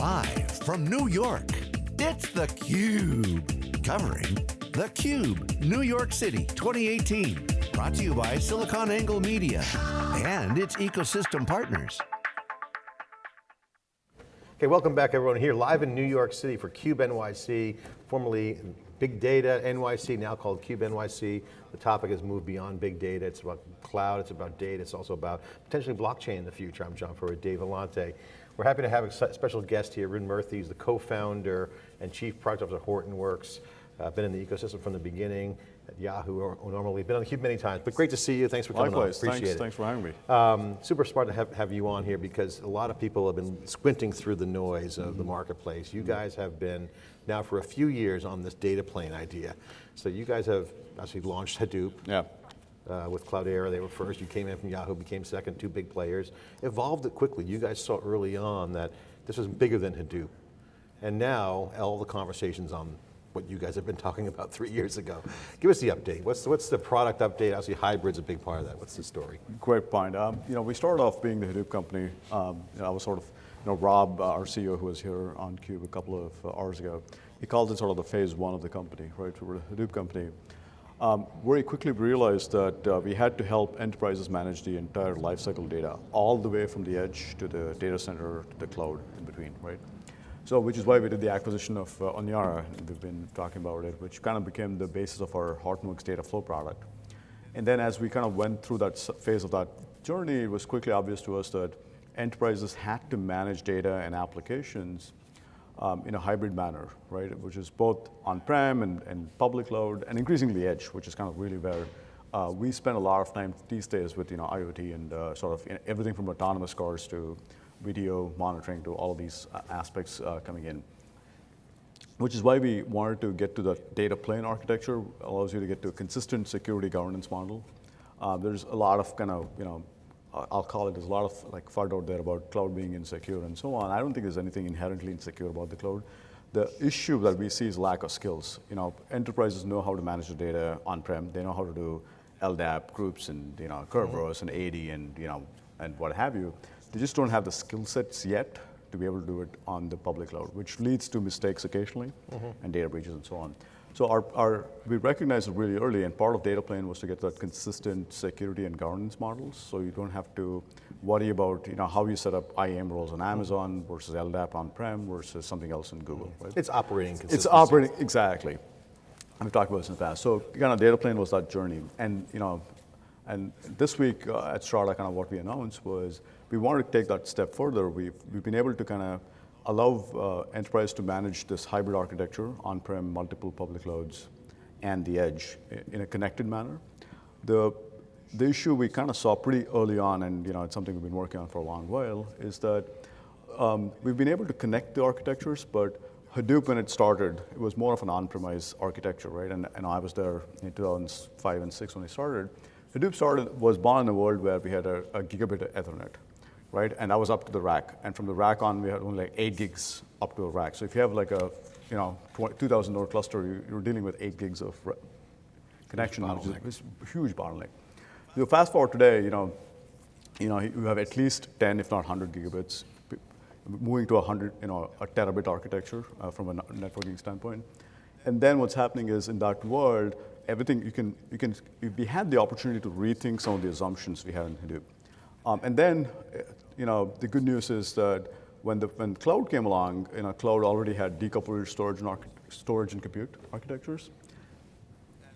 Live from New York, it's theCUBE. Covering theCUBE, New York City 2018. Brought to you by SiliconANGLE Media and its ecosystem partners. Okay, welcome back everyone here live in New York City for CUBE NYC, formerly Big Data NYC, now called CUBE NYC. The topic has moved beyond big data. It's about cloud, it's about data, it's also about potentially blockchain in the future. I'm John Furrier, Dave Vellante. We're happy to have a special guest here, Arun Murthy, he's the co-founder and chief product officer of Hortonworks. Uh, been in the ecosystem from the beginning Yahoo, or, or normally been on the cube many times, but great to see you. Thanks for coming Likewise. on. Appreciate thanks, it. Thanks for having me. Um, super smart to have, have you on here because a lot of people have been squinting through the noise of mm -hmm. the marketplace. You guys have been now for a few years on this data plane idea. So you guys have actually launched Hadoop. Yeah. Uh, with Cloudera, they were first, you came in from Yahoo, became second, two big players. Evolved it quickly, you guys saw early on that this was bigger than Hadoop. And now, all the conversations on what you guys have been talking about three years ago. Give us the update. What's the, what's the product update? Obviously hybrid's a big part of that. What's the story? Great point. Um, you know, we started off being the Hadoop company. Um, you know, I was sort of, you know, Rob, uh, our CEO who was here on CUBE a couple of uh, hours ago, he called it sort of the phase one of the company, right? We were a Hadoop company. Um, very quickly we realized that uh, we had to help enterprises manage the entire lifecycle data, all the way from the edge to the data center to the cloud in between, right? So, which is why we did the acquisition of uh, Onyara, we've been talking about it, which kind of became the basis of our Hortonworks data flow product. And then as we kind of went through that phase of that journey, it was quickly obvious to us that enterprises had to manage data and applications um, in a hybrid manner, right? Which is both on-prem and, and, public cloud, and increasingly edge, which is kind of really where uh, we spend a lot of time these days with you know IoT and uh, sort of you know, everything from autonomous cars to video monitoring to all of these uh, aspects uh, coming in. Which is why we wanted to get to the data plane architecture, allows you to get to a consistent security governance model. Uh, there's a lot of kind of, you know, I'll call it, there's a lot of like FUD out there about cloud being insecure and so on. I don't think there's anything inherently insecure about the cloud. The issue that we see is lack of skills. You know, enterprises know how to manage the data on-prem. They know how to do LDAP groups and, you know, Kerberos and AD and, you know, and what have you. They just don't have the skill sets yet to be able to do it on the public cloud, which leads to mistakes occasionally mm -hmm. and data breaches and so on. So our, our, we recognized it really early, and part of data plane was to get that consistent security and governance models, so you don't have to worry about you know, how you set up IAM roles on Amazon versus LDAP on-prem versus something else in Google. Right? It's operating It's operating, exactly. We've talked about this in the past. So kind of data plane was that journey. And you know, and this week uh, at Strata, kind of what we announced was we wanted to take that step further. We've, we've been able to kind of allow uh, enterprise to manage this hybrid architecture, on-prem, multiple public clouds, and the edge in a connected manner. The, the issue we kind of saw pretty early on, and you know, it's something we've been working on for a long while, is that um, we've been able to connect the architectures, but Hadoop, when it started, it was more of an on-premise architecture, right? And, and I was there in 2005 and six when it started. Hadoop started, was born in a world where we had a, a gigabit of Ethernet right? And that was up to the rack. And from the rack on, we had only like eight gigs up to a rack. So if you have like a, you know, 2,000 node cluster, you're dealing with eight gigs of connection, bottleneck, which is a huge bottleneck. So fast forward today, you know, you know, you have at least 10, if not 100 gigabits, moving to 100, you know, a terabit architecture uh, from a networking standpoint. And then what's happening is in that world, everything you can, you can, we had the opportunity to rethink some of the assumptions we had in Hadoop. Um, and then, you know, the good news is that when the when cloud came along, you know, cloud already had decoupled storage and storage and compute architectures.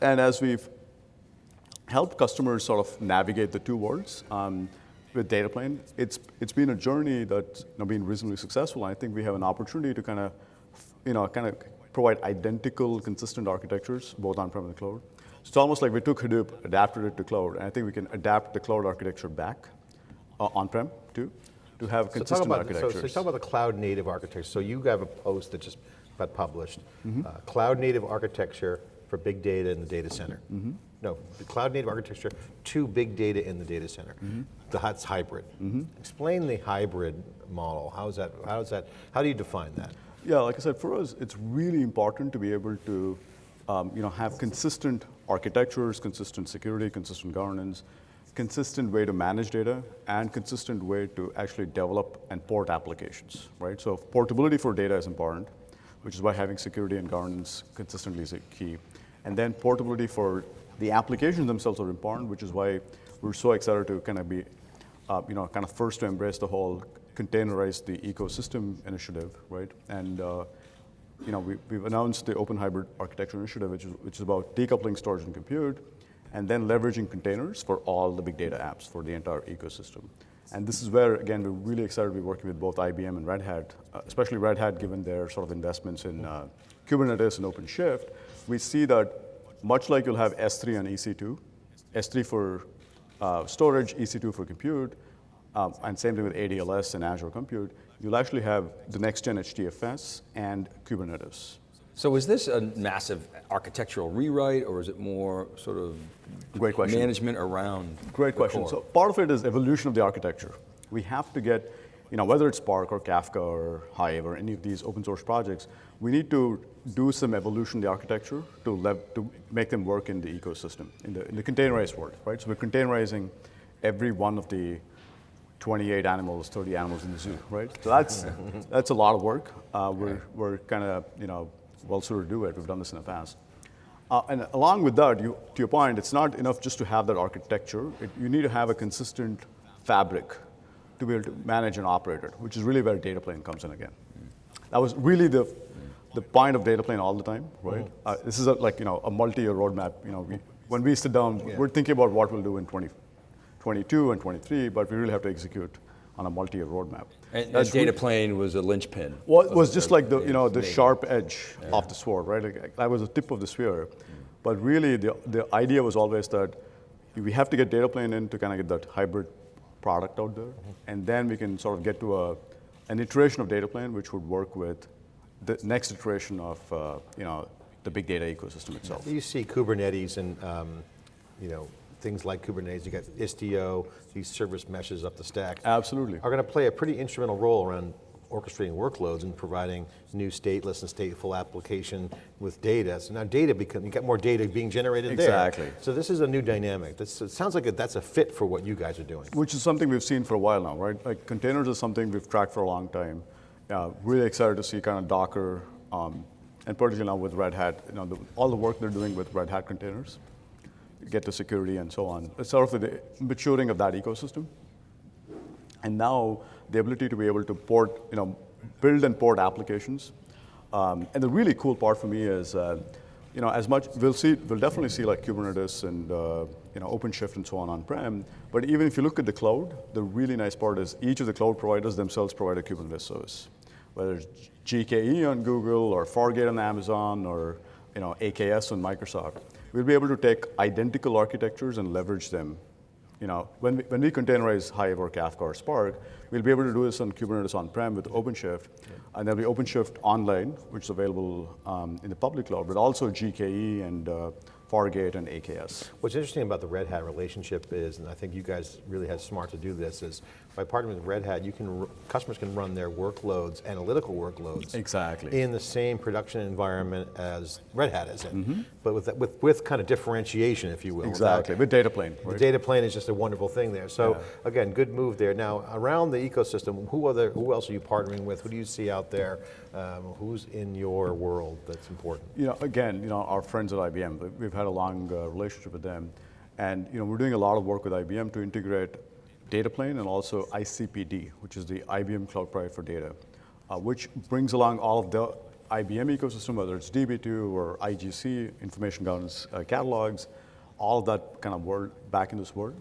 And as we've helped customers sort of navigate the two worlds um, with data plane, it's it's been a journey that's you know, been reasonably successful. I think we have an opportunity to kind of, you know, kind of provide identical, consistent architectures both on-prem and the cloud. So it's almost like we took Hadoop, adapted it to cloud, and I think we can adapt the cloud architecture back uh, on-prem too, to have consistent so about, architectures. So, so talk about the cloud native architecture. So you have a post that just got published, mm -hmm. uh, cloud native architecture for big data in the data center. Mm -hmm. No, the cloud native architecture to big data in the data center. Mm -hmm. That's hybrid. Mm-hmm. Explain the hybrid model. How is that, how is that, how do you define that? Yeah, like I said, for us, it's really important to be able to um, you know, have consistent architectures, consistent security, consistent governance, consistent way to manage data and consistent way to actually develop and port applications, right? So portability for data is important, which is why having security and governance consistently is a key. And then portability for the applications themselves are important, which is why we're so excited to kind of be, uh, you know, kind of first to embrace the whole containerize the ecosystem initiative, right? And uh, you know, we, we've announced the Open Hybrid Architecture Initiative, which is, which is about decoupling storage and compute, and then leveraging containers for all the big data apps for the entire ecosystem. And this is where, again, we're really excited to be working with both IBM and Red Hat, uh, especially Red Hat, given their sort of investments in uh, Kubernetes and OpenShift. We see that much like you'll have S3 and EC2, S3 for uh, storage, EC2 for compute, um, and same thing with ADLS and Azure Compute, you'll actually have the next gen HDFS and Kubernetes. So is this a massive architectural rewrite or is it more sort of Great question. management around Great question. core? So part of it is evolution of the architecture. We have to get, you know, whether it's Spark or Kafka or Hive or any of these open source projects, we need to do some evolution of the architecture to, to make them work in the ecosystem, in the, in the containerized world, right? So we're containerizing every one of the 28 animals, 30 animals in the zoo, right? So that's, that's a lot of work. Uh, we're we're kind of, you know, well suited to do it. We've done this in the past. Uh, and along with that, you, to your point, it's not enough just to have that architecture. It, you need to have a consistent fabric to be able to manage and operate it, which is really where data plane comes in again. That was really the, the point of data plane all the time, right? Uh, this is a, like you know a multi-year roadmap. You know, we, when we sit down, we're thinking about what we'll do in 2022 and 23, but we really have to execute on a multi-year roadmap. And, and data really- plane was a linchpin. well, it was just like the you know the sharp edge of the sword, right? Like, that was the tip of the spear. But really, the the idea was always that we have to get data plane in to kind of get that hybrid product out there, and then we can sort of get to a an iteration of data plane which would work with the next iteration of uh, you know the big data ecosystem itself. You see Kubernetes and um, you know things like Kubernetes. You got Istio, these service meshes up the stack. Absolutely. Are going to play a pretty instrumental role around orchestrating workloads and providing new stateless and stateful application with data. So now data become you got more data being generated Exactly. there. Exactly. So this is a new dynamic. This, it sounds like that's a fit for what you guys are doing. Which is something we've seen for a while now, right? Like containers is something we've tracked for a long time. Uh, really excited to see kind of Docker, um, and particularly now with Red Hat, you know, the, all the work they're doing with Red Hat containers, get to security and so on. It's sort of the maturing of that ecosystem. And now the ability to be able to port, you know, build and port applications. Um, and the really cool part for me is, uh, you know, as much we'll see, we'll definitely see like Kubernetes and uh, you know OpenShift and so on on-prem. But even if you look at the cloud, the really nice part is each of the cloud providers themselves provide a Kubernetes service, whether it's GKE on Google or Fargate on Amazon or you know AKS on Microsoft. We'll be able to take identical architectures and leverage them. You know, when we, when we containerize Hive or Kafka or Spark, we'll be able to do this on Kubernetes on-prem with OpenShift, and there'll be OpenShift online, which is available um, in the public cloud, but also GKE and uh, Fargate and AKS. What's interesting about the Red Hat relationship is, and I think you guys really had smart to do this, is by partnering with Red Hat, you can customers can run their workloads, analytical workloads, Exactly. in the same production environment as Red Hat is in, Mm-hmm. but with with with kind of differentiation, if you will. Exactly, with data plane. The data plane is just a wonderful thing there. So Yeah. again, good move there. Now around the ecosystem, who other, who else are you partnering with? Who do you see out there? Um, who's in your world that's important? You know, again, you know, our friends at IBM, we- we've had a long uh, relationship with them, and you know, we're doing a lot of work with IBM to integrate data plane and also ICPD, which is the IBM Cloud Private for Data, uh, which brings along all of the IBM ecosystem, whether it's DB2 or IGC, information governance uh, catalogs, all that kind of world back in this world.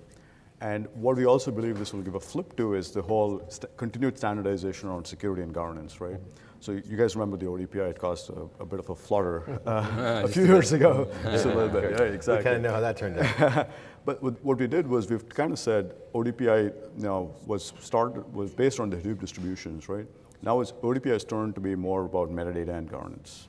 And what we also believe this will give a flip to is the whole st- continued standardization around security and governance, right? So you guys remember the ODPI, it caused a, a bit of a flutter uh, a few years ago. Just a little bit, yeah, We exactly. kind of know how that turned out. But what what we did was we've kind of said ODPI you know, was started was based on the Hadoop distributions, right? Now it's ODPI has turned to be more about metadata and governance.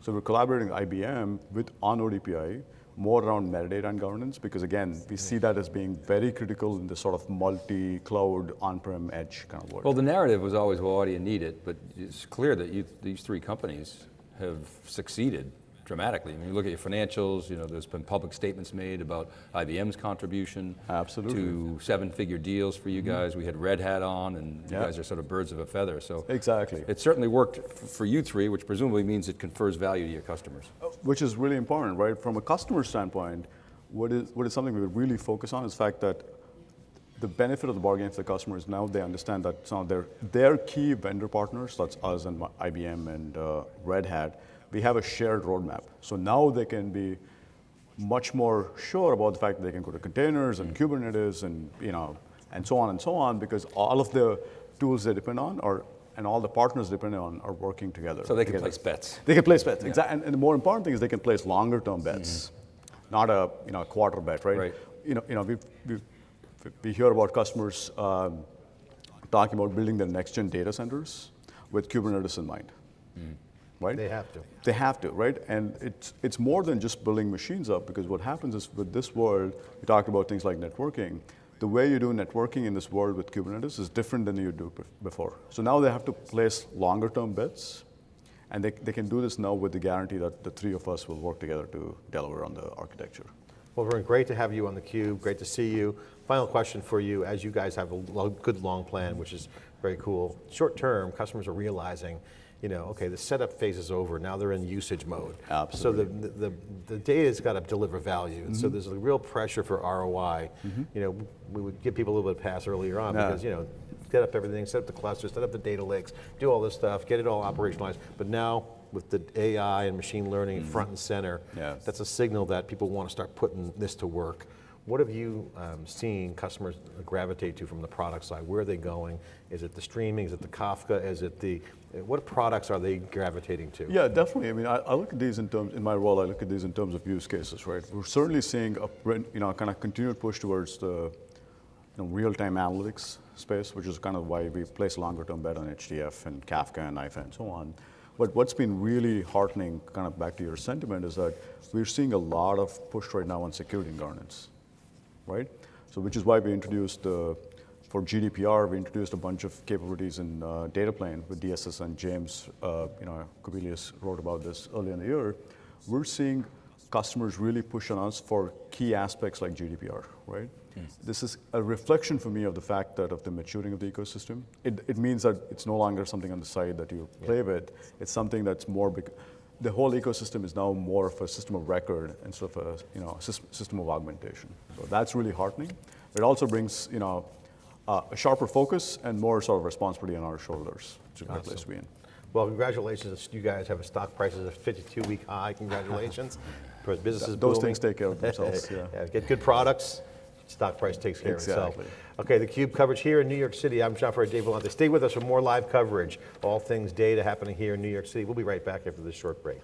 So we're collaborating with IBM with on ODPI more around metadata and governance because again we see that as being very critical in the sort of multi-cloud on-prem edge kind of world. Well, the narrative was always, well, why do you need it? But it's clear that you, these three companies have succeeded dramatically. I mean, you look at your financials, you know, there's been public statements made about IBM's contribution. Absolutely. To seven-figure deals for you guys. We had Red Hat on, and you Yeah. guys are sort of birds of a feather, so. Exactly. It certainly worked for you three, which presumably means it confers value to your customers. which is really important, right? From a customer standpoint, what is, what is something we would really focus on is the fact that the benefit of the bargain for the customers now they understand that some of their, their key vendor partners, that's us and IBM and uh, Red Hat, we have a shared roadmap. So now they can be much more sure about the fact that they can go to containers and Kubernetes and you know and so on and so on because all of the tools they depend on are and all the partners they depend on are working together. So they can together. place bets. They can place bets, exactly. And, and the more important thing is they can place longer term bets, not a you know a quarter bet, right? Right. You know, you know, we we we hear about customers um, talking about building their next gen data centers with Kubernetes in mind, right? They have to. They have to, right? And it's, it's more than just building machines up because what happens is with this world, we talked about things like networking. The way you do networking in this world with Kubernetes is different than you do before. So now they have to place longer term bets, and they, they can do this now with the guarantee that the three of us will work together to deliver on the architecture. Well, Arun, great to have you on theCUBE, great to see you. Final question for you, as you guys have a good long plan, which is very cool. Short term, customers are realizing, you know, okay, the setup phase is over, now they're in usage mode. Absolutely. So the, the, the data's got to deliver value, and so Mm-hmm. there's a real pressure for ROI. You know, we would give people a little bit of pass earlier on because, you know, set up everything, set up the clusters, set up the data lakes, do all this stuff, get it all operationalized. But now, with the AI and machine learning front and center. Yes. that's a signal that people want to start putting this to work. What have you um, seen customers gravitate to from the product side? Where are they going? Is it the streaming? Is it the Kafka? Is it the, what products are they gravitating to? Yeah, definitely. I mean, I, I look at these in terms, in my role, I look at these in terms of use cases, right? We're certainly seeing a, you know, kind of continued push towards the you know, real-time analytics space, which is kind of why we place longer-term bet on HDF and Kafka and NiFi and so on. But what's been really heartening, kind of back to your sentiment, is that we're seeing a lot of push right now on security and governance, right? So which is why we introduced, uh, for GDPR, we introduced a bunch of capabilities in uh, data plane with DSS and James, uh, you know, Kobielus wrote about this earlier in the year. We're seeing customers really push on us for key aspects like GDPR, right? This is a reflection for me of the fact that of the maturing of the ecosystem. It, it means that it's no longer something on the side that you play with. It's something that's more, bec- the whole ecosystem is now more of a system of record instead of a you know, system of augmentation. So that's really heartening. It also brings you know, uh, a sharper focus and more sort of responsibility on our shoulders, is a great place to be in. Well, congratulations, you guys have a stock price at a 52-week high, congratulations. Because business Those booming. things take care of themselves, yeah. Get good products, stock price takes care Exactly. of itself. Okay, the Cube coverage here in New York City. I'm John Furrier, Dave Vellante. Stay with us for more live coverage. All things data happening here in New York City. We'll be right back after this short break.